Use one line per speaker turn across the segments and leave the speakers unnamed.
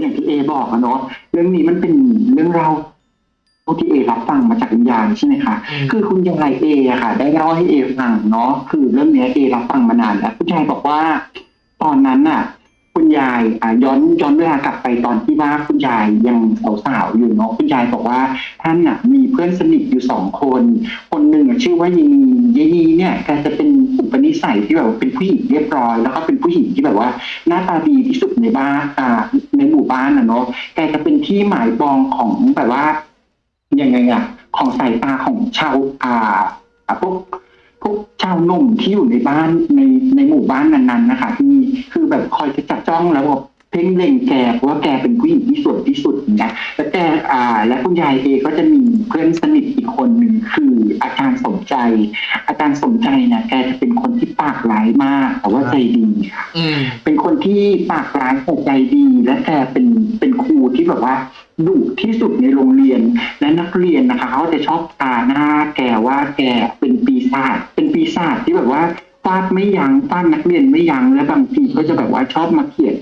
อย่างที่เอบอกอะเนาะเรื่องนี้มันเป็นเรื่องเราวที่เอรับฟังมาจากคุณยายใช่ไหมคะ
อืม
คือคุณยายเออะค่ะ ได้เล่าให้เอฟังเนาะคือเรื่องเนี้ยเอรับฟังมานานแล้วคุณยายบอกว่า ตอนนั้นน่ะ คุณยายอ่าย้อนย้อนเวลากลับไปตอนที่ว่าคุณยายยังสาวๆอยู่เนาะคุณยายบอกว่าท่านน่ะมีเพื่อนสนิทอยู่สองคน คนหนึ่งอะชื่อว่ายีนียีเนี่ยแกจะเป็นอุปนิสัยที่แบบว่าเป็นผู้หญิงเรียบร้อย แล้วก็เป็นผู้หญิงที่แบบว่า หน้าตาดีที่สุดในบ้านอ่าในหมู่บ้านอะเนาะแกจะเป็นที่หมายปองของแบบว่ายังไงอะของสายตาของชาวอาอ่าพวก พวกชาวหนุ่มที่อยู่ในบ้านในในหมู่บ้านนั้นๆนะคะที่คือแบบคอยจะจับจ้องแล้วแบบเพ่งเล็งแกเพราะว่าแกเป็นผู้หญิงที่สวยที่สุดนะแล้วแกอ่า และคุณยายเองก็จะมีเพื่อนสนิทอีกคนหนึ่งคืออาจารย์สมใจ อาจารย์สมใจเนี่ยแกจะเป็นคนที่ปากร้ายมาก แต่ว่าใจดีค่ะ
อืม
เป็นคนที่ปากร้ายแต่ใจดี และแกเป็นเป็นครูที่แบบว่าดุที่สุดในโรงเรียนและนักเรียนนะคะเขาจะชอบตาหน้าแกว่าแกเป็นปี ศาจเป็นปีศาจที่แบบว่าฟาดไม่ยั้งฟาดนักเรียนไม่ยั้งและบางทีก็จะแบบว่าชอบมาเขียน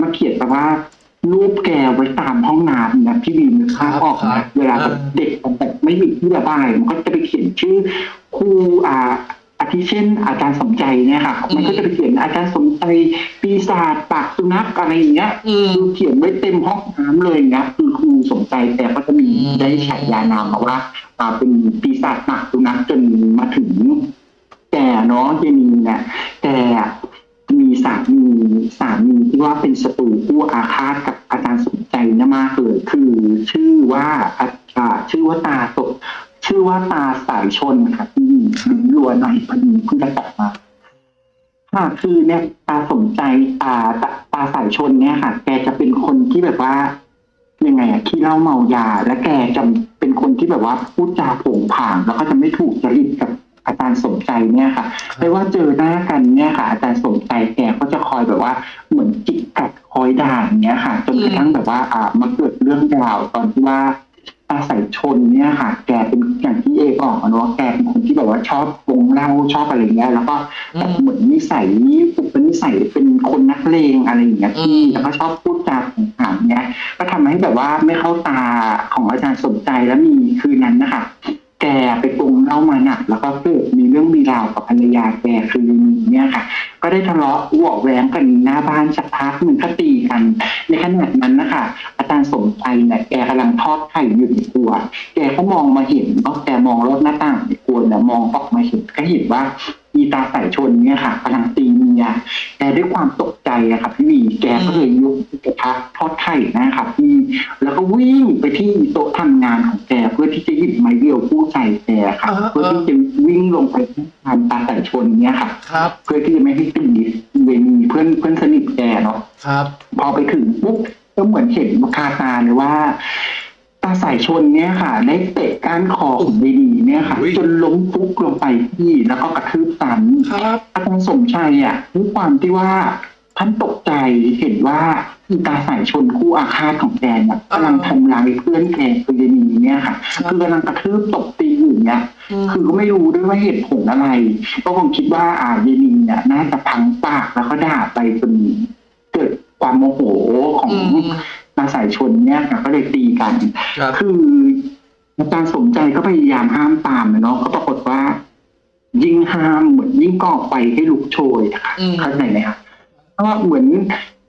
มาเขียนแบบว่ารูปแกไว้ตามห้องน้ำนะพี่บีมนึกภาพออก
ครั
นะ
บ
เวลาแบบเด็กมันแบบไม่มีที่ระบายมันก็จะไปเขียนชื่อครูอ่าอาทิเช่น อาจารย์สมใจเนี่ยค่ะมันก็จะไปเขียนอาจารย์สมใจปีศาจปากสุนัขอะไรอย่างเงี้ย
อืม
คือเขียนไว้เต็มห้องน้ำเลยนะคือครูสมใจแต่ก็จะมี
อืม
ได้ฉายานามมาว่าอ่า เป็นปีศาจปากสุนัขจนมาถึงแกเนาะเยนีเนี่ยแกมีสามีสามีที่ว่าเป็นศัตรูคู่อาฆาตกับอาจารย์สมใจนะมากเลยคือชื่อว่าอ่าชื่อว่าตาตกชื่อว่าตาสายชนค่ะที่รัวหน่อยพอดีเพิ่งได้กลับมาค่ะคือเนี่ยตาสมใจตาตาตาสายชนเนี่ยค่ะ แกจะเป็นคนที่แบบว่ายังไงอะขี้เล้าเมายา และแกจะ เป็นคนที่แบบว่าพูดจาโผงผางแล้วก็จะไม่ถูกจริตกับอาจารย์สมใจเนี่ยค่ะไม่ว่าเจอหน้ากันเนี่ยค่ะ อาจารย์สมใจแกก็จะคอยแบบว่าเหมือนจิกกัดคอยด่าอย่างเงี้ยค่ะ จนกระทั่งแบบว่า อ่ามาเกิดเรื่องราวตอนที่ว่า ตาสายชนเนี่ยค่ะ แกเป็นอย่างที่เอบอกอะเนาะแกเป็นคนที่แบบว่าชอบวงเหล้าชอบอะไรเงี้ยแล้วก็แบบเหมือนนิสัยอุปนิสัยเป็นคนนักเลงอะไรอย่างเงี้ยที่
อืม
แล้วก็ชอบพูดจาของถามเงี้ยก็ทำให้แบบว่าไม่เข้าตาของอาจารย์สมใจแล้วมีคืนนั้นนะคะ แกไปปรุงเหล้ามาหนักแล้วก็เกิดมีเรื่องมีราวกับภรรยาแกคือมีเนี่ยค่ะ ก็ได้ทะเลาะวอกแหวงกันหน้าบ้านสักพักหนึ่งก็ตีกัน ในขณะนั้นนะคะอาจารย์สมใจเนี่ยแกกำลังทอดไข่อยู่ในครัว แกก็มองมาเห็นก็แกมองรถหน้าต่างในครัวเนี่ยมองออกมาเห็นก็เห็นว่าอีตาสายชนเนี่ยค่ะกำลังตีเมียแกด้วยความตกใจอะค่ะพี่วีแกก็เลยยกก ระทะทอดไข่นะครับพี่แล้วก็วิ่งไปที่โต๊ะทำงานของแกเพื่อที่จะหยิบไม้เรียวผู้ใจแกค่ะ
อ่า
เพื่อที่จะวิ่งลงไปที่ทานตาสายชนเนี่ยค่ะ
ครับ
เพื่อที่จะไม่ให้ตีเวนีเพื่อนเพื่อนสนิทแกเนาะ
ครับ
พอไปถึงปุ๊บก็เหมือนเห็นคาตาเลยว่าตาสายชนเนี่ยค่ะ ได้เตะก้านคอของเวนีเนี่ยค่ะ
อุ๊ย
จนล้มฟุกลงไปที่แล้วก็กระทืบซ้
ครับำ
อาจารย์สมชัยอะด้วยความที่ว่า ท่านตกใจเห็นว่าอีตาสายชนคู่อาฆาตของแกเนี่ยกำลังทำร้ายเพื่อนแกคือเวนีเนี่ยค่ะ
ครับ
คือกำลังกระทืบตบตีอยู่เนี่ยคือก็ไม่รู้ด้วยว่าเหตุผลอะไร ก็คงคิดว่าอ่าเยนินเนี่ยน่าจะพังปากแล้วก็ด่าไปจนเกิดความโมโหของ
อืม
นางสายชนเนี่ยค่ะก็เลยตีกัน
ครับ
คืออาจารย์สมใจก็พยายามห้ามตามนะเนาะก็ปรากฏว่า ยิ่งห้ามเหมือนยิ่งก่อไฟให้ลุกโชยอะค่ะ
อืม
เข้าใจไหมครับ เพราะว่าเหมือน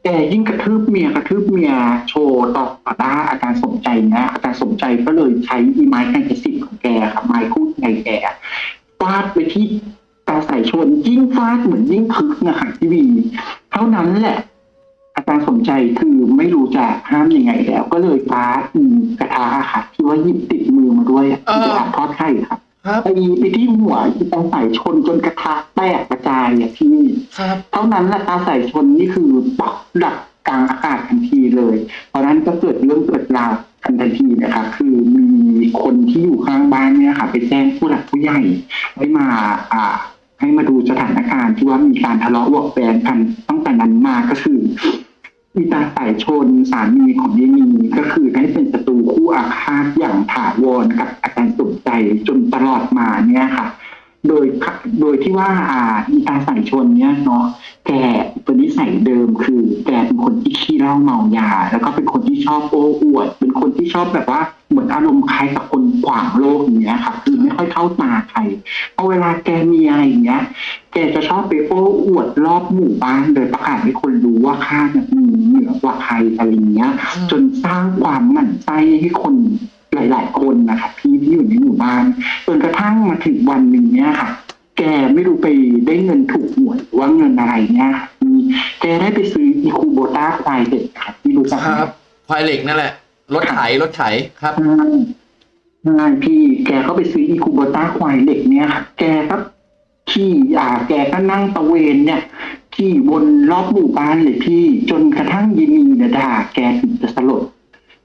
แกยิ่งกระทืบเมียกระทืบเมียโชว์ต่อหน้าอาจารย์สมใจนะอาจารย์สมใจก็เลยใช้อีไม้แกงกระสิบของแกครับไม้คู่ใจแกฟาดไปที่ตาสายชนยิ่งฟาดเหมือนยิ่งคึกนะคะทีวีเท่านั้นแหละ อาจารย์สมใจคือไม่รู้จะห้ามยังไงแล้ว ก็เลยฟาดอีกระทะอะค่ะที่ว่าหยิบติดมือมาด้วยอะ
เออ
กระทะทอดไข่ครับ
ครับ
ไปไปที่หัวที่ตาสายชนจนกระทะแตกกระจายอะพี่
ครับ
เท่านั้นแหละตาสายชนนี่คือปักดักกลางอากาศทันทีเลย เพราะฉะนั้นก็เกิดเรื่องเกิดราวกันทันทีนะคะคือมีคนที่อยู่ข้างบ้านเนี่ยค่ะ ไปแจ้งผู้หลักผู้ใหญ่ให้มาอ่าให้มาดูสถานการณ์ที่ว่ามีการทะเลาะวอกแวงกันตั้งแต่นั้นมาก็คือมีตาสายชนสามีของยายมีก็คือได้เป็นศัตรูคู่อาฆาตอย่างถาวรกับอาจารย์ สมใจจนตลอดมาเนี่ยค่ะ โดยโดยที่ว่าอ่าอีตาสายชนเนี่ยเนาะแกเป็นนิสัยเดิมคือ แกเป็นคนที่ขี้เหล้าเมายา แล้วก็เป็นคนที่ชอบโอ้อวด เป็นคนที่ชอบแบบว่าเหมือนอารมณ์คล้ายกับคนขวางโลกอย่างเงี้ยค่ะคือไม่ค่อยเข้าตาใครพอเวลาแกมีอะไรอย่างเงี้ย แกจะชอบไปโอ้อวดรอบหมู่บ้านโดยประกาศให้คนรู้ว่าข้าเนี่ยมีเหนือกว่าใครอะไรอย่างเงี้ย จนสร้างความหมั่นไส้ให้คน หลาย ๆ คนนะคะพี่ที่อยู่ในหมู่บ้านจนกระทั่งมาถึงวันหนึ่งเนี่ยค่ะ แกไม่รู้ไปได้เงินถูกหวยหรือว่าเงินอะไรเนี่ยค่ะมีแกได้ไปซื้ออีคูโบต้าควายเด็กค่ะที่รู้จักไหม
ครับควายเหล็กนั่นแหละรถไถรถไถครับ
ใช่ใช่พี่แกก็ไปซื้ออีคูโบต้าควายเด็กเนี่ยค่ะ แกก็ขี่อ่า แกก็นั่งตะเวนเนี่ยขี่บนรอบหมู่บ้านเลยพี่ จนกระทั่งยินีเนี่ยด่าแกถึงจะสลด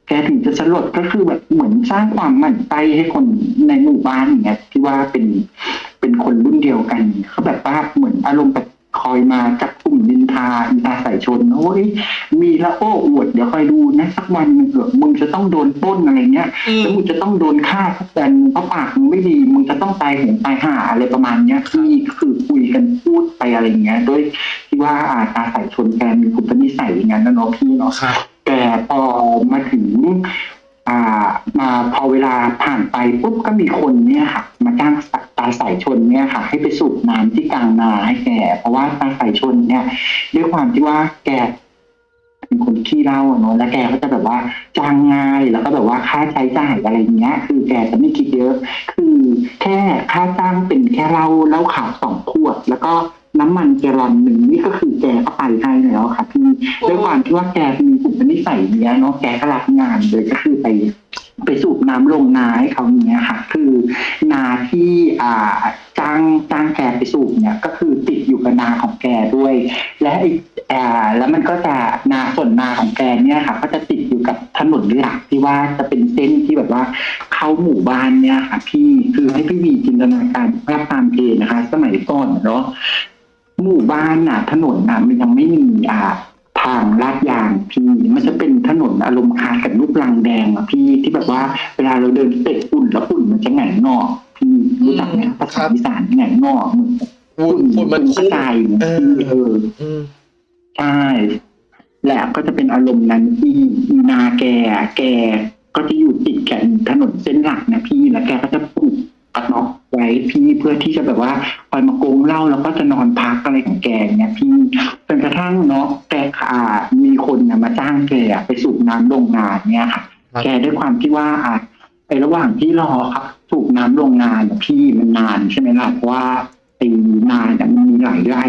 แกถึงจะสลดก็คือแบบเหมือนสร้างความหมั่นไส้ให้คนในหมู่บ้านอย่างเงี้ยที่ว่าเป็นเป็นคนรุ่นเดียวกันเขาแบบว่าเหมือนอารมณ์แบบคอยมาจับกลุ่มนินทาอินทาใส่ชนโอ้ยมีละโอ้อวดเดี๋ยวคอยดูนะสักวันหนึ่งเถอะมึงจะต้องโดนปล้นอะไรเงี้ย
อืม
แล้วมึงจะต้องโดนฆ่าทุกแบนเพราะปากมึงไม่ดีมึงจะต้องตายหงตายห่าอะไรประมาณเนี้ยที่คือคุยกันพูดไปอะไรเงี้ยด้วยที่ว่าอาตาใส่ชนแกมีคุณนิสัยอย่างนั้นนะเนาะพี่เนาะ
ครับ
แต่พอมาถึงอ่ามาพอเวลาผ่านไปปุ๊บก็มีคนเนี่ยค่ะ มาจ้างตาสายชนเนี่ยค่ะ ให้ไปสูบน้ำที่กลางนาให้แกเพราะว่าตาสายชนเนี่ยด้วยความที่ว่าแกเป็นคนขี้เล้าเนาะแล้วแกก็จะแบบว่าจ้างง่ายแล้วก็แบบว่าค่าใช้จ่ายอะไรเงี้ย คือแกจะไม่คิดเยอะ คือแค่ค่าจ้างเป็นแค่เหล้าเหล้าขาวสองขวด แล้วก็ น้ำมันแกลลอนหนึ่งนี่ก็คือแกก็ไปให้แล้วค่ะพี่ด้วยความที่ว่าแกมีอุปนิสัยเนี้ยเนาะแกก็รับงานเลยก็คือไปไปสูบน้ำลงนาให้เขาเนี้ยค่ะ คือนาที่อ่าจ้างจ้างแกไปสูบเนี่ยก็คือติดอยู่กับนาของแกด้วย และไอ้อ่าแล้วมันก็จะนาส่วนนาของแกเนี่ยค่ะ ก็จะติดอยู่กับถนนหลักที่ว่าจะเป็นเส้นที่แบบว่าเข้าหมู่บ้านเนี่ยค่ะ พี่คือให้พี่วีจินตนาการภาพตามเพนะคะ สมัยก่อนเนาะ หมู่บ้านน่ะ ถนนน่ะมันยังไม่มีอ่าทางลาดยางพี่มันจะเป็นถนนอารมณ์คล้ายกับลูกลังแดงอะพี่ที่แบบว่าเวลาเราเดินเตะฝุ่นแล้วฝุ่นมันจะแหงนงอกพี่รู้จักไหมภาษาอีสานแหงนงอกเหมือน
ฝุ่นฝุ่นมัน
ก
คุ้
ระ
ม
จายอย่างเงี้ย
เออ
พี่เออ
อืม
ใช่แหละก็จะเป็นอารมณ์นั้นที่นาแกอะแกก็จะอยู่ติดกับถนนเส้นหลักนะพี่แล้วแกก็จะปลูกกระน็อก ไว้พี่เพื่อที่จะแบบว่าคอยมาโกงเหล้าแล้วก็จะนอนพักอะไรของแกเนี่ยพี่จนกระทั่งเนาะแกขามีคนนะมาจ้างแกไปสูบน้ำโรงงานเนี่ยค่ะ แกด้วยความที่ว่าอะไประหว่างที่รอครับสูบน้ำโรงงานน่ะพี่มันนานใช่ไหมล่ะเพราะว่าไอ้นานเนี่ยมันมีหลายไร่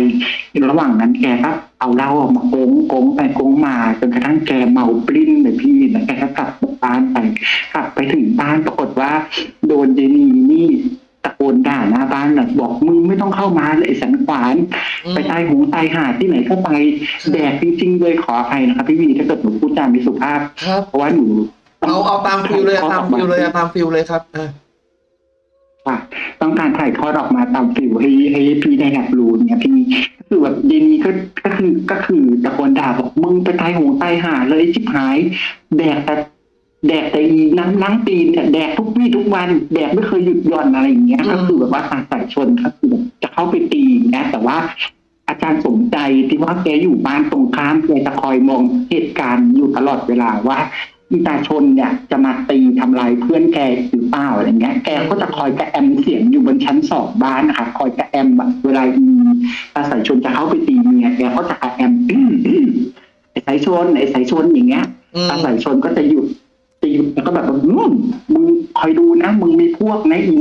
ระหว่างนั้นแกก็เอาเหล้าออกมาโกงโกงไปโกงมาจนกระทั่งแกเมาปลิ้นเลยพี่แล้วแกก็กลับบ้านไปกลับไปถึงบ้านปรากฏว่า โดนเจนีนี่ โกนด่าหน้าบ้านเลยบอกมึงไม่ต้องเข้ามาเลยไอ้สันขวาน
อืม
ไปตายหูตายหาที่ไหนก็ไปแดกจริงๆเลยขออภัยนะครับพี่วีถ้าเกิดหนูพูดจาไม่สุภาพ
ครับ
เพราะว่าหนู
เอาเอาตาม feel เลยเอาตาม feel เลยเอาตาม feel เลยครับอ่า
ค่ะต้องการถ่ายทอดออกมาตาม feel ให้ให้พี่ได้รับรู้เนี่ยพี่ก็คือแบบเดนีก็ก็คือก็คือตะโกนด่าบอกมึงไปตายหูตายหาเลยชิบหายแดกแต่ แดกแต่อีน้ำล้างตีนเนี่ยแดกทุกวี่ทุกวัน แดกไม่เคยหยุดหย่อนอะไรอย่างเงี้ย
อืม
ก็คือแบบว่าทางสายชนก็คือแบบจะเข้าไปตีอย่างเงี้ยแต่ว่า อาจารย์สมใจที่ว่าแกอยู่บ้านตรงข้ามแกจะคอยมองเหตุการณ์อยู่ตลอดเวลาว่าอีตาชนเนี่ยจะมาตีทำลายเพื่อนแกหรือเปล่าอะไรเงี้ย แกก็จะคอยกระแอมเสียงอยู่บนชั้นสองบ้านนะคะคอยกระแอมแบบเวลาอีตาสายชนจะเข้าไปตีเมียแกก็จะกระแอมไอ้สายชนไอ้สายชนอย่างเงี้ย
อืม
ตาสายชนก็จะหยุด จะหยุดแล้วก็แบบว่าอืมมึงคอยดูนะ มึงมีพวกนะอี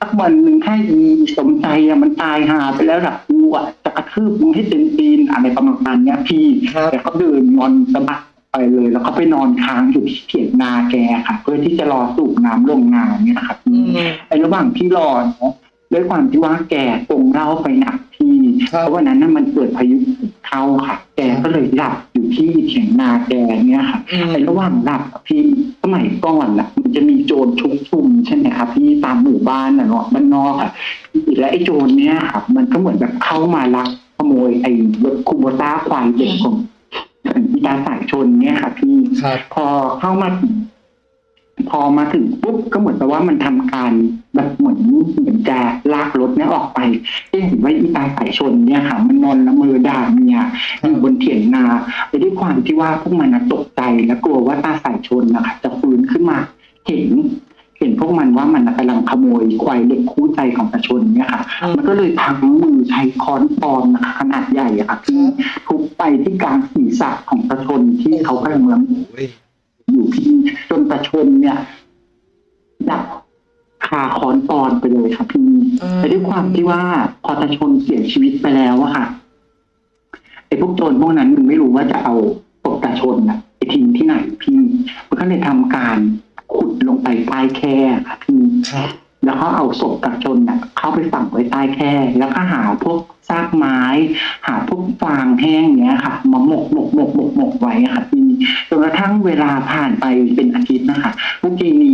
สักวันหนึ่งถ้าอีสมใจอะมันตายหาไปแล้วล่ะกูอะจะกระทืบมึงให้เต็มตีนอะไรประมาณเนี้ยพี่
ครับ
แต่เขาเดินงอนสะบัดไปเลย แล้วก็ไปนอนค้างอยู่ที่เถียงนาแกค่ะ เพื่อที่จะรอสูบน้ำลงนาเนี่ยนะครับ
อืม
ไอ้ระหว่างที่รอเนาะด้วยความที่ว่าแกตรงเล่าไปหนักพี่
ครับ
เพราะวันนั้นน่ะมันเกิดพายุ เข้าค่ะ แกก็เลยหลับอยู่ที่เถียงนาแกเนี่ยค่ะ
อืม
ไอ้ระหว่างหลับอะพี่สมัยก่อนน่ะมันจะมีโจรชุกชุมใช่ไหมครับพี่ตามหมู่บ้านน่ะเนาะบ้านนอกอะและไอ้โจรเนี่ยครับมันก็เหมือนแบบเข้ามาลักขโมยไอ้รถคูโบต้าควายเด็กของอีตาสายชนเนี่ยค่ะพี่
ครับ
พอเข้ามาถึง พอมาถึงปุ๊บก็เหมือนกับว่ามันทำการแบบเหมือนเหมือนจะลากรถเนี่ยออกไปเอ๊ะเห็นว่าอีตาสายชนเนี่ยค่ะ มันนอนละเมอด่าเมียอยู่บนเถียงนาไปด้วยความที่ว่าพวกมันตกใจและกลัวว่าตาสายชนนะคะจะฟื้นขึ้นมาเห็นเห็นพวกมันว่ามันกำลังขโมยควายเด็กคู่ใจของตาชนเนี่ยค่ะ
มั
นก็เลยพังมือใช้ค้อนปอนนะคะขนาดใหญ่อะค่ะที่ทุบไปที่กลางศีรษะของตาชนที่เขากำลังเมอ
โอ้ย
อยู่ที่ จนตาชนเนี่ยดับคาคอนปอนไปเลยครับพี่แต่ด้วยความที่ว่าพอตาชนเสียชีวิตไปแล้วอะค่ะไอ้พวกโจรพวกนั้นมันไม่รู้ว่าจะเอาศพตาชนน่ะไปทิ้งที่ไหนพี่มันก็เลยทำการขุดลงไปใต้แคร่ค่ะพี่
ครับ
แล้วเขาเอาศพตาชนน่ะเข้าไปฝังไว้ใต้แคร่แล้วก็หาพวกซากไม้ หาพวกฟางแห้งเนี้ยค่ะมาหมกหมกหมกหมกหมกไว้ค่ะพี่จนกระทั่งเวลาผ่านไปเป็นอาทิตย์นะคะพวกจีนี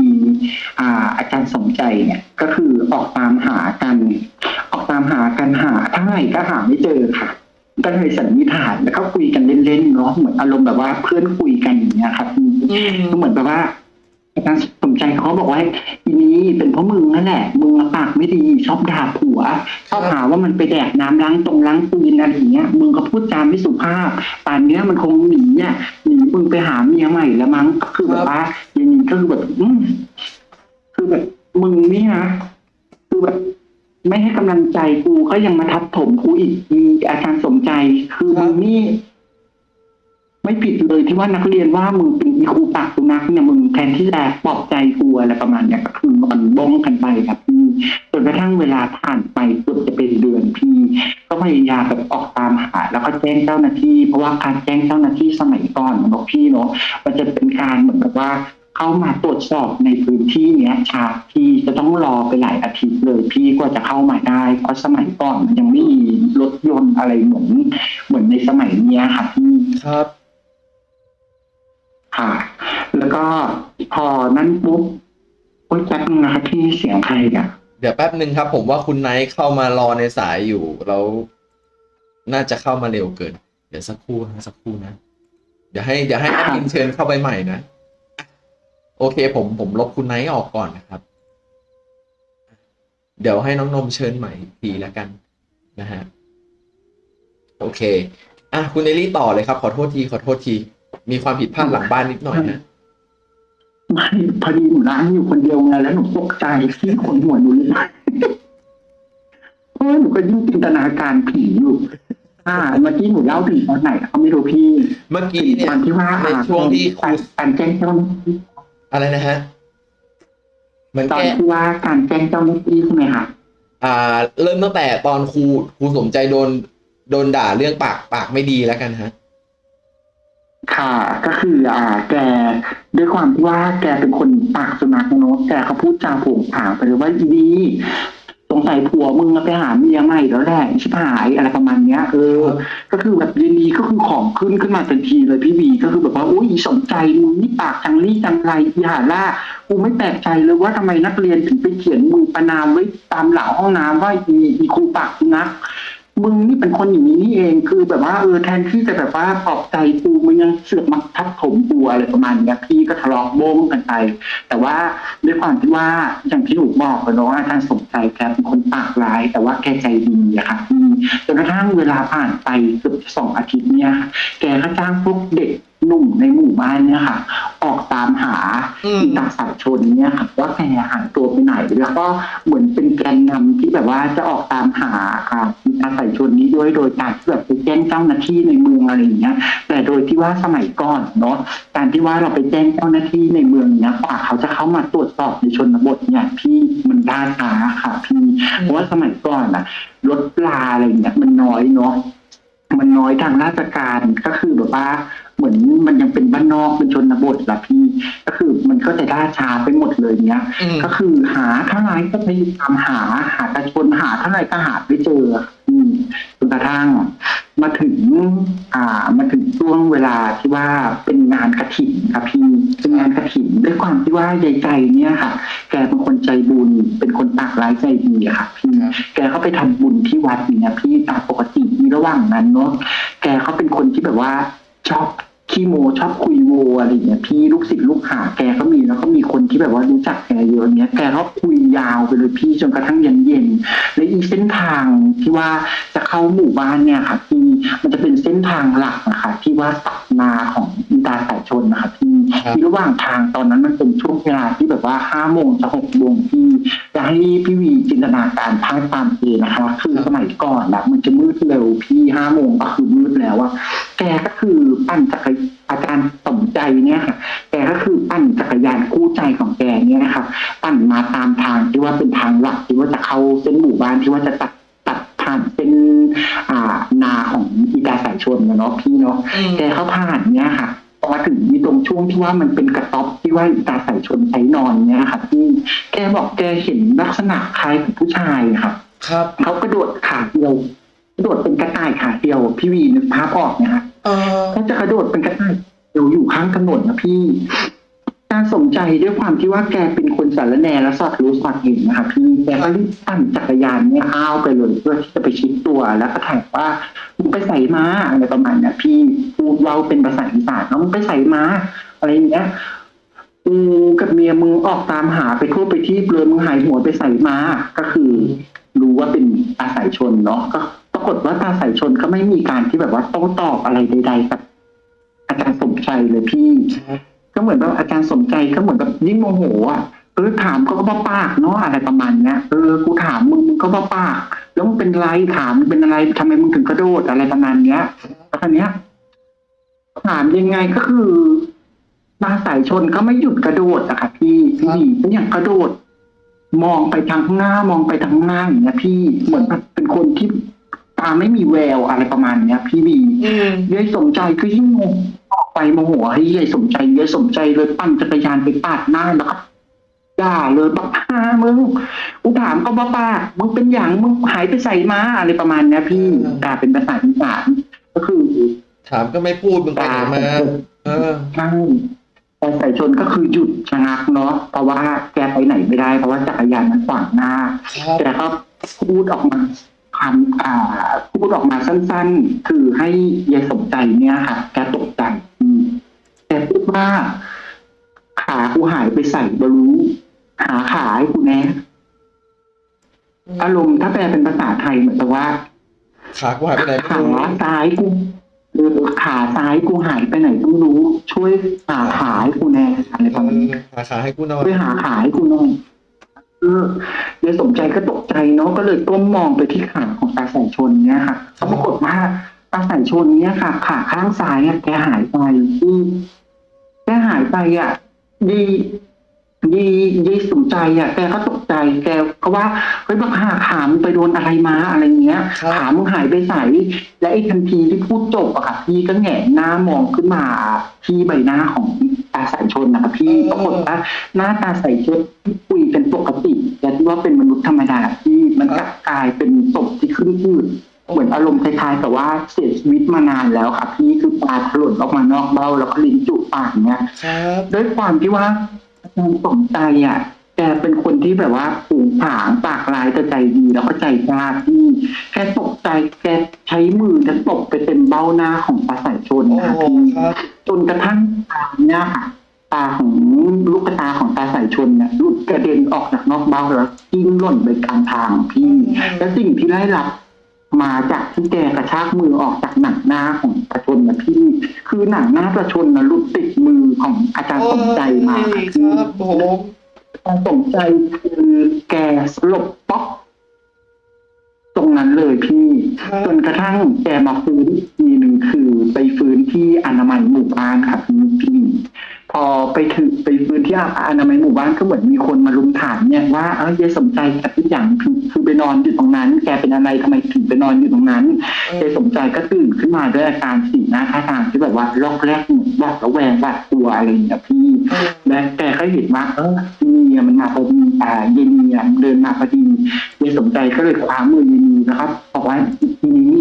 อ่าอาจารย์สมใจเนี่ยก็คือออกตามหากัน ออกตามหากันหาเท่าไหร่ก็หาไม่เจอค่ะก็เลยสันนิษฐานแล้วก็คุยกันเล่นๆเนาะเหมือนอารมณ์แบบว่าเพื่อนคุยกันอย่างเงี้ยครับ
มี
ก็เหมือนแบบว่าอาจารย์สม ใจเขาบอกว่าอีนี้เป็นเพราะมึงนั่นแหละ มึงปากไม่ดีชอบด่าผัวชอบหาว่ามันไปแดกน้ำล้างตรงล้างปืนอะไรอย่างเงี้ยมึงก็พูดจาไม่สุภาพ ป่านเนี้ยมันคงหนีเนี่ยหนีมึงไปหาเมียใหม่แล้วมั้งคือแบบว่าอย่างนี้ก็คือแบบคือแบบมึงนี่นะคือแบบไม่ให้กำลังใจกูก็ยังมาทับถมกูอีกมีอาจารย์สมใจ คือมึงนี่ ไม่ผิดเลยที่ว่านักเรียนว่ามึงเป็นอีครูปากสุนัขเนี่ยมึงแทนที่จะปลอบใจกูอะไรประมาณเนี้ยก็คือมันบ้องกันไปครับพี่จนกระทั่งเวลาผ่านไปเกือบจะเป็นเดือนพี่ก็พยายามแบบออกตามหา แล้วก็แจ้งเจ้าหน้าที่ เพราะว่าการแจ้งเจ้าหน้าที่สมัยก่อนบอกพี่เนาะมันจะเป็นการเหมือนกับว่าเข้ามาตรวจสอบในพื้นที่เนี้ยชาพี่จะต้องรอไปหลายอาทิตย์เลยพี่กว่าจะเข้ามาได้ เพราะสมัยก่อนมันยังไม่มีรถยนต์อะไรเหมือนเหมือนในสมัยเนี้ยค่ะพี่
ครับ
ค่ะ แล้วก็พอนั้นปุ๊บโอ๊ยแป๊บนึงนะครับพี่เสียงใครอะ
เดี๋ยวแป๊บหนึ่งครับ ผมว่าคุณไนท์เข้ามารอในสายอยู่แล้วน่าจะเข้ามาเร็วเกิน เดี๋ยวสักครู่นะสักครู่นะเดี๋ยวให้เดี๋ยวให้แอดมินเชิญเข้าไปใหม่นะอะโอเค ผมผมลบคุณไนท์ออกก่อนนะครับ เดี๋ยวให้น้องนมเชิญใหม่อีกทีแล้วกันนะฮะโอเค อะคุณเอลี่ต่อเลยครับ ขอโทษทีขอโทษที มีความผิดพลาดหลังบ้านนิดหน่อยนะ
ไม่พอดีหนูล้างอยู่คนเดียวไงแล้วหนูตกใจที่คนหัวหนูเลยเพราะว่าหนูก็ยิ่งจินตนาการผีอยู่อ่าเมื่อกี้หนูเล่าถึงตอนไหนเขาไม่รู้พี่
เมื่อกี้เนี่ย
ตอนที่ว่า
ในช่วงที่ครู
การการแจ้งเจ้าหน้าที่
อะไรนะฮะเหมือน
ตอน
แก้
ที่ว่าการแจ้งเจ้าหน้าที่ใช่ไหมคะ
อ่า เริ่มตั้งแต่ตอนครูครูสมใจโดน โดนด่าเรื่องปากปากไม่ดีแล้วกันฮะ
ค่ะ ก็คืออ่า แกด้วยความที่ว่าแกเป็นคนปากสุนัขเนอะแกเขาพูดจาผงผางไปเลยว่าอีดีสงสัยผัวมึงอะไปหาเมียใหม่แล้วแหละชิบหายอะไรประมาณเนี้ยเออ ก็คือแบบยินดีก็คือของขึ้นขึ้นมาทันทีเลยพี่วีก็คือแบบว่าโอ้ยสนใจมึงนี่ปากจังรี่จังไรอีหาล่ากูไม่แปลกใจเลยว่าทำไมนักเรียนถึงไปเขียนมือประนามไว้ตามหลังห้องน้ำว่าอีอีครูปากสุนัข มึงนี่เป็นคนอย่างนี้นี่เองคือแบบว่าเออแทนที่จะแบบว่าปลอบใจกูมึงยังเสือกมาทับถมกูอะไรประมาณเนี้ยพี่ก็ทะเลาะโบ้งกันไป แต่ว่าด้วยความที่ว่าอย่างที่หนูบอกไปเนาะอาจารย์สมใจแกเป็นคนปากร้าย แต่ว่าแกใจดีอะค่ะจนกระทั่งเวลาผ่านไปเกือบสองอาทิตย์เนี่ยแกก็จ้างพวกเด็ก นุ่มในหมู่บ้านเนี่ยค่ะ ออกตามหา
อืม
อีตาสายชนเนี่ยค่ะว่าแกหายตัวไปไหน แล้วก็เหมือนเป็นแกนนำที่แบบว่าจะออกตามหาอ่าอีตาสายชนนี้ด้วยโดยการที่แบบไปแจ้งเจ้าหน้าที่ในเมืองอะไรอย่างเงี้ย แต่โดยที่ว่าสมัยก่อนเนาะการที่ว่าเราไปแจ้งเจ้าหน้าที่ในเมืองเนี้ยกว่าเขาจะเข้ามาตรวจสอบในชนบทเนี่ยพี่มันล่าช้าค่ะพี่เพราะว่าสมัยก่อนอะรถปลาอะไรเงี้ยมันน้อยเนาะมันน้อยทางราชการก็คือแบบว่า เหมือนมันยังเป็นบ้านนอกเป็นชนบทละพี่ ก็คือมันก็จะล่าช้าไปหมดเลยเนี้ย
อืม
ก็คือหาเท่าไหร่ก็พยายามหาหาตะชนหาเท่าไหร่ก็หาไม่เจออืมจนกระทั่งมาถึง อ่า มาถึงช่วงเวลาที่ว่าเป็นงานกระถิ่นครับพี่เป็นงานกระถิ่นด้วยความที่ว่ายายใจเนี่ยค่ะ แกเป็นคนใจบุญ เป็นคนปากร้ายใจดีอะค่ะพี่
ครับ
แกเขาไปทำบุญที่วัดเนี่ยพี่ตามปกติในระหว่างนั้นเนาะแกเขาเป็นคนที่แบบว่าชอบ ขี้โมชอบคุยโวอะไรเงี้ยพี่ลูกศิษย์ลูกหาแกก็มีแล้วก็มีคนที่แบบว่ารู้จักแกเยอะเงี้ยแกชอบคุยยาวไปเลยพี่จนกระทั่งเย็นเย็นและอีเส้นทางที่ว่าจะเข้าหมู่บ้านเนี่ยค่ะพี่มันจะเป็นเส้นทางหลักนะคะที่ว่าตัดนาของอีตาสายชนนะคะพี่ ที่ระหว่างทางตอนนั้นมันเป็นช่วงเวลาที่แบบว่าห้าโมงจะหกโมงพี่จะให้พี่วีจินตนาการภาพตามเองนะคะ คือสมัยก่อนนะมันจะมืดเร็วพี่ห้าโมงก็คือมืดแล้วอะแกก็คือปั่นจักรอาจารย์สมใจเนี่ยค่ะแกก็คือปั่นจักรยานคู่ใจของแกเนี่ยนะคะปั่นมาตามทางที่ว่าเป็นทางหลักที่ว่าจะเข้าเส้นหมู่บ้านที่ว่าจะตัดตัดผ่านเป็นอ่านาของอีกาสายชนนะเนาะพี่เนาะ
อืม
แกเข้าผ่านเนี่ยค่ะ พอมาถึงมีตรงช่วงที่ว่ามันเป็นกระต๊อบที่ว่าอีตาสายชนใช้นอนเนี่ยค่ะพี่แกบอกแกเห็นลักษณะคล้ายกับผู้ชายค่ะ
ครับ
เขากระโดดขาเดียวกระโดดเป็นกระต่ายขาเดียวพี่วีนึกภาพออกไหมคะ
เออ
เขาจะกระโดดเป็นกระต่ายเดียวอยู่ข้างถนนนะพี่ การสมใจด้วยความที่ว่าแกเป็นคนสารแนและสอดรู้สอดเห็นนะคะพี่แกก็รีบปั่นจักรยานเนี่ยอ้าวไปเลยเพื่อที่จะไปชิดตัวแล้วก็ถามว่ามึงไปใส่มาอะไรประมาณเนี้ยพี่พูดเราเป็นภาษาอีสานเนาะมึงไปใส่มาอะไรอย่างเงี้ยกูกับเมียมึงออกตามหาไปทั่วไปที่เลยมึงหายหัวไปใส่มาก็คือ รู้ว่าเป็นตาสายชนเนาะก็ปรากฏว่าตาสายชนก็ไม่มีการที่แบบว่าโต้ตอบอะไรใดๆกับอาจารย์สมใจเลยพี่ ก็เหมือนแบบอาจารย์สมใจก็เหมือนแบบยิ่งโมโหอะเออถามก็บ้าปากเนาะอะไรประมาณเนี้ยเออกูถามมึงมึงก็บ้าปาก แล้วมึงเป็นไรถามมึงเป็นอะไรทำไมมึงถึงกระโดดอะไรประมาณเนี้ยแล้วคราวเนี้ยถามยังไงก็คือมาสายชนก็ไม่หยุดกระโดดอะค่ะพี่พี่ก็ยังกระโดด มองไปทางข้างหน้ามองไปทางข้างหน้าอย่างเงี้ยพี่เหมือนแบบเป็นคนที่ตาไม่มีแววอะไรประมาณเนี้ย พี่บี
อืม
ยายสมใจก็ยิ่งงงออก ไปโมโหให้ยายสมใจยายสมใจเลยปั่นจักรยานไปปาดหน้าแล้วก็ด่าเลยบอกฮามึงกูถามก็บ้าป้ามึงเป็นอย่างมึงหายไปใส่มาอะไรประมาณเนี้ยพี่ด่าเป็นภาษาอีสานก็คือ
ถามก็ไม่พูดมึงไปไหนมาเออ
ใช่แต่สายชนก็คือหยุดชะงักเนาะเพราะว่าแกไปไหนไม่ได้เพราะว่าจักรยานมันขวางหน้า
ครับ
แกก็พูดออกมา คำอ่าพูดออกมาสั้นๆ คือให้ยายสมใจเนี่ยค่ะแกตกใจอืมแกพูดว่า ขากูหายไปใส่บรู้ หาขาให้กูแน่อารมณ์ถ้าแปลเป็นภาษาไทยเหมือนกับว่า
ขากูหายไปไหนไม่
ขา
รู้
ซ้ายกูเออขาซ้ายกูหายไปไหนก็ไม่รู้ ช่วยหาขาให้กูแน่อะไรประมาณนี้
หาขาให้กูหน่อย
ช่วยหาขาให้กูหน่อยเออยายสมใจก็ตกใจเนาะก็เลยก้มมองไปที่ขาของตาสายชนเนี่ยค่ะก็ปรากฏว่าตาสายชนเนี่ยค่ะ ขาข้างซ้ายอะแกหายไปอืมแกหายไปอะดีดีดีสมใจอะแกก็ตกใจแกก็ว่าเฮ้ยบักหาขามึงไปโดนอะไรมาอะไรเงี้ย
ครับ
ขามึงหายไปใสและไอ้ทันทีที่พูดจบอะค่ะพี่ก็แหงนหน้ามองขึ้นมาที่ใบหน้าของ ตาสายชนนะคะพี่ปรากฏว่าหน้าตาสายชนที่คุยเป็นปกติแต่ที่ว่าเป็นมนุษย์ธรรมดาที่มันกลับกลายเป็นศพที่ขึ้นอืดเหมือนอารมณ์คล้ายๆกับว่าเสียชีวิตมานานแล้วค่ะพี่คือตาถลนออกมานอกเบ้าแล้วก็ลิ้นจุปากเนี้ย
ครับ
ด้วยความที่ว่าอาจารย์สมใจอะ แกเป็นคนที่แบบว่าผูงผางปากลายแต่ใจดีแล้วก็ใจกล้าที่แกตกใจแกใช้มือจะตบไปเต็มเบ้าหน้าของตาสายชน
โอ้
นะคะ
โห
พี่
ครับ
จนกระทั่งตาเนี่ยค่ะตาของลูกตาของตาสายชนเนี่ยหลุดกระเด็นออกจากนอกเบ้าแล้วกิ้งหล่นไปกลางทางพี่ และสิ่งที่ได้รับมาจากที่แกกระชากมือออกจากหนังหน้าของประชนนะพี่ คือหนังหน้าประชนนะหลุดติดมือของอาจารย์สมใจมา
โอ้ย
พี่
ครับผม
อาจารย์สมใจคือแกสลบป๊อกตรงนั้นเลยพี่
ครับ
จนกระทั่งแกมาฟื้นอีกทีหนึ่งคือ ไปฟื้นที่อนามัยหมู่บ้านครับพี่พอไปถึงไปฟื้นที่อนามัยหมู่บ้านก็เหมือนมีคนมารุมถามเนี่ยว่าเออยายสมใจกับทุกอย่างคือคือไปนอนอยู่ตรงนั้น แกเป็นอะไรทำไมถึงไปนอนอยู่ตรงนั้น
เอ
เจ
อ
สมใจก็ตื่นขึ้นมาด้วยอาการสีหน้าท่าทางที่แบบว่าล็อกแรกเหมือนหวาดระแวงหวาดกลัวอะไรอย่างเงี้ยพี่
เออ
และแกก็เห็นว่าเออ เมียมันมาพอดีอ่าเยนเมียเดินมาพอดีเยสมใจก็เลยคว้ามือเยนมีนะครับบอกว่าทีนี้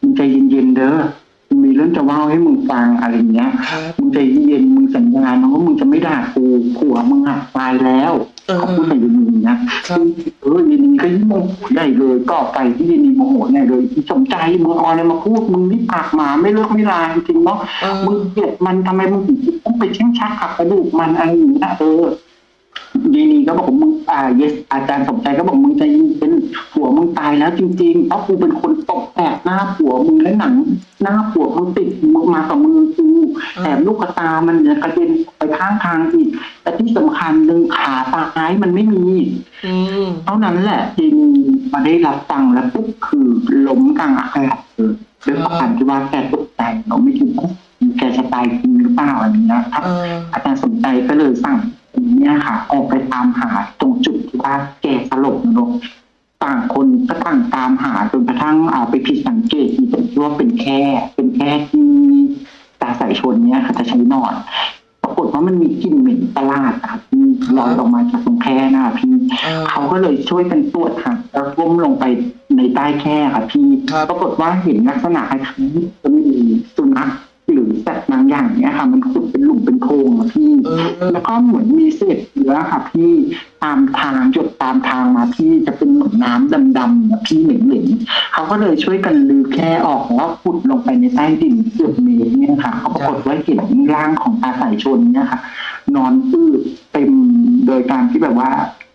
มึงใจเย็นๆเด้อมึงมีเรื่องจะเล่าให้มึงฟังอะไรอย่างเงี้ย
ครับ
มึงใจเย็นมึงสัญญานะว่ามึงจะไม่ด่ากูผัวมึงอะตายแล้ว
เเออ
เขาพูดกับเยนีนะครับเออเยนีก็ยิ่งโมโหใหญ่เลยก็ไปที่เยนีโมโหใหญ่เลยอีสมใจมึงเอาอะไรมาพูดมึงนี่ปากหมาไม่เลิกไม่ลาจริงๆเนาะ
เออ
มึงเกลียดมันทำไมมึงถึงต้องไปเช่งชักขับกระดูกมันอะไรอย่างเงี้ยเออ น้าผัวมึงติดมึงมากับมือกูแถมลูกตา มันจะกระเด็นไปข้างทางอีกแต่ที่สำคัญหนึ่งขาตาซ้ายมันไม่มี
อืม
เท่านั้นแหละทีนีมาได้รับฟังแล้วปุ๊บคือล้มกลางอากาศเลยด้วยความที่ว่าแกตกใจเราไม่คิดว่าแกจะตายจริงหรือเปล่าอะไรเงี้ยครับ
เออ
อาจารย์สนใจก็เลยสั่งเนี่ยค่ะ ออกไปตามหาตรงจุดที่ว่าแกสลบนะลูก ต่างคนก็ต่างตามหาจนกระทั่งเอาไปผิดสังเกตที่ตรงที่ว่าเป็นแค่ เป็นแค่ที่ตาสายชนเนี่ยค่ะจะใช้นอนปรากฏว่ามันมีกลิ่นเหม็นประหลาดครับที่ลอยออกมาจากตรงแค่หน้าพี่
เออ
เขาก็เลยช่วยกันตรวจหาแล้วก้มลงไปในใต้แค่ค่ะพี่
ครับ
ปรากฏว่าเห็นลักษณะคล้ายๆจะมีสุนัข หรือสัตว์บางอย่างเนี้ยค่ะ มันขุดเป็นหลุมเป็นโพรงอะพี่
เออเออ
แล้วก็เหมือนมีเศษเนื้อค่ะพี่ตามทางหยดตามทางมาพี่จะเป็นเหมือนน้ำดำๆอะพี่เหม็นๆเขาก็เลยช่วยกันลือแค่ออกแล้วขุดลงไปในใต้ดินเกือบเมตรเนี่ยค่ะเขาปรากฏว่าเห็นร่างของตาสายชนเนี่ยค่ะ นอนอืดเต็มโดยการที่แบบว่า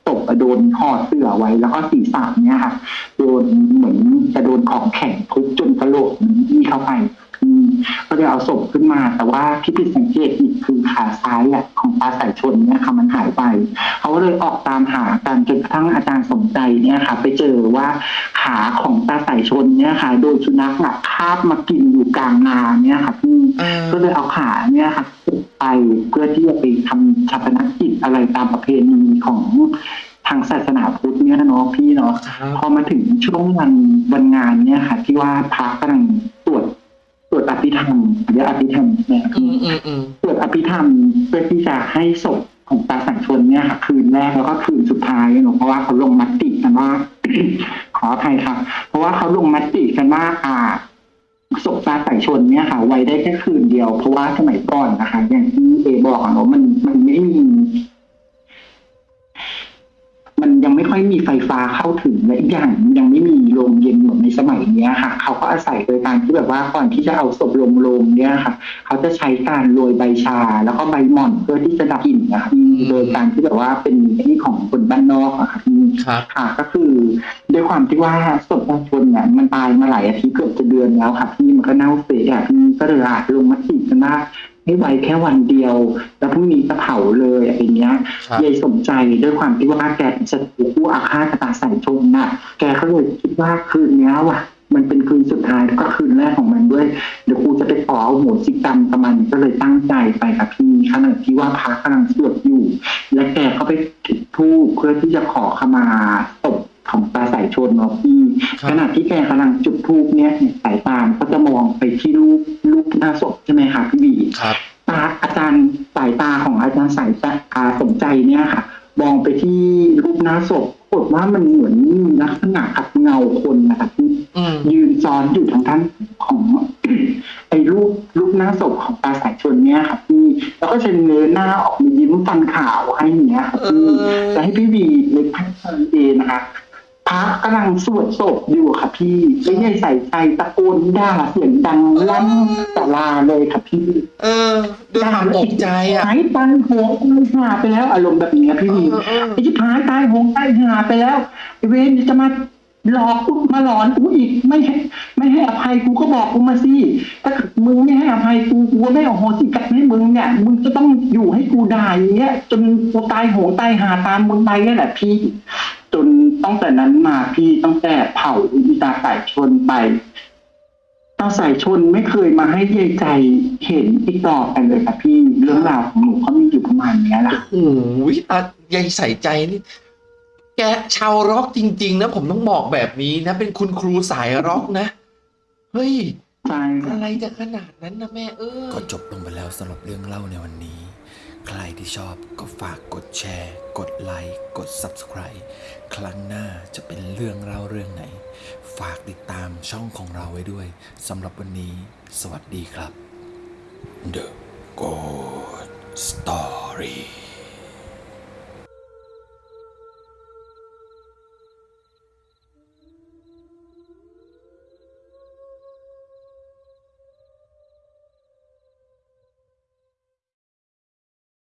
ตกโดนห่อเสื้อไว้ แล้วก็ศีรษะเนี่ยค่ะโดนเหมือนจะโดนของแข็งทุบจนกระโหลกมันยี่เข้าไปอืมก็ เลยเอาศพขึ้นมา แต่ว่าที่ผิดสังเกตอีกคือขาซ้ายอะของตาสายชนเนี่ยค่ะมันหายไป เขาก็เลยออกตามหากันจนกระทั่งอาจารย์สมใจเนี่ยค่ะ ไปเจอว่าขาของตาสายชนเนี่ยค่ะ โดยสุนัขอะคาบมากินอยู่กลางนาเนี่ยค่ะพี่
เออ
ก็เลยเอาขาเนี่ยค่ะไปเพื่อที่จะไปทำชาปนกิจอะไรตามประเพณีของทางศาสนาพุทธเนี่ยนะเนาะพี่เนาะ
ครับ
พอมาถึงช่วงวันวันงานเนี่ยค่ะ ที่ว่าพระกำลัง ภิธรรมเรียกอภิธรรมเนี่ย
อืมอืมอืม
ตรวจอภิธรรมเพื่อที่จะให้ศพของตาสังชนเนี่ยค่ะคืนแรกแล้วก็คืนสุดท้ายเนาะเพราะว่าเขาลงมติกันว่า ขออภัยครับเพราะว่าเขาลงมติกันว่าอ่าศพตาสายชนเนี่ยค่ะไว้ได้แค่คืนเดียวเพราะว่าสมัยก่อนนะคะ อย่างที่เอบอกอะเนาะมันมันไม่มีมันยัง ไม่ค่อยมีไฟฟ้าเข้าถึงและอีกอย่างยังไม่มีโรงเย็นเหมือนในสมัยเนี้ยค่ะ เขาก็อาศัยโดยการที่แบบว่าก่อนที่จะเอาศพลงโรงเนี่ยค่ะ เขาจะใช้การโรยใบชา แล้วก็ใบหม่อนเพื่อที่จะดับกลิ่นนะคะโดยการที่แบบว่าเป็นที่ของคนบ้านนอกอะค่ะที่
ครับ
ค่ะก็คือด้วยความที่ว่าศพบางคนเนี่ยมันตายมาหลายอาทิตย์เกือบจะเดือนแล้วค่ะพี่มันก็เน่าเสียอะพี่ก็เลยอาจลงมติกันว่า ให้ไว้แค่วันเดียว แล้วพรุ่งนี้จะเผาเลยอะไรเงี้ย
ครับ
ยายสมใจด้วยความที่ว่าแกเป็นศัตรูผู้อาฆาตตาใส่ชมน่ะ แกก็เลยคิดว่าคืนเนี้ยว่ะมันเป็นคืนสุดท้ายแล้วก็คืนแรกของมันด้วย เดี๋ยวกูจะไปขอเอาโหสิกรรมกับมันก็เลยตั้งใจไปกับพี่ขณะที่ว่าพระกำลังสวดอยู่ และแกก็ไปจุดธูปเพื่อที่จะขอขมาศพ ของตาสายชนเนาะพี่
ครับ
ขณะที่แกกำลังจุดธูปเนี่ยสายตามก็จะมองไปที่รูปรูปหน้าศพใช่ไหมคะพี่บี
ครับ
ตาอาจารย์สายตาของอาจารย์สายตาสมใจเนี่ยค่ะ มองไปที่รูปหน้าศพปรากฏว่ามันเหมือนมีลักษณะกับเงาคนนะคะที่
อืม
ยืนซ้อนอยู่ทางท่านของไอ้รูปรูปหน้าศพของตาสายชนเนี่ยค่ะพี่แล้วก็จะเงยหน้าออกมายิ้มฟันขาวให้อย่างเนี้ยค่ะ
เอ
พี่
อ
จะให้พี่วีในพันธ์เอนะคะพ ระกำลังสวดศพอยู่ค่ะพี่ไม่ได้ใส่ใจตะโกนด่าเสียงดังลั่นตลาเลยค่ะพี่
เออด้วยความตกใจอะ
หายตายโหงตายหาไปแล้วอารมณ์แบบนี้พี่
เอ
วี
อเออ
ไอ้ที่พายตายโหงตายหาไปแล้วไอ้เวรจะมาหลอกกูมาหลอนกูอีกไม่ให้ไม่ให้อภัยกูก็บอกกูมาสิถ้าเกิดมึงไม่ให้อภัยกูกูไม่เอาโหสิกรรมให้มึงเนี่ยมึงจะต้องอยู่ให้กูด่าอย่างเงี้ยจนกูตายโหงตายหาตามมึงไปนี่แหละพี่ จนตั้งแต่นั้นมาพี่ตั้งแต่เผาอีตาสายชนไปตาสายชนไม่เคยมาให้ยายใจเห็นอีกต่อไปเลยค่ะพี่เรื่องราวของหนูเขามีอยู่ประมาณเนี้ยแหละ
โอ้โหตายายใส่ใจนี่แกชาวร็อกจริง ๆ นะ ผมต้องบอกแบบนี้นะ เป็นคุณครูสายร็อกนะ เฮ้ย
ใช่
อะไรจะขนาดนั้นนะแม่เออ
ก็จบลงไปแล้วสำหรับเรื่องเล่าในวันนี้ ใครที่ชอบก็ฝากกดแชร์ กดไลค์ กด Subscribe ครั้งหน้าจะเป็นเรื่องเล่าเรื่องไหน ฝากติดตามช่องของเราไว้ด้วยสำหรับวันนี้ สวัสดีครับ The Good Story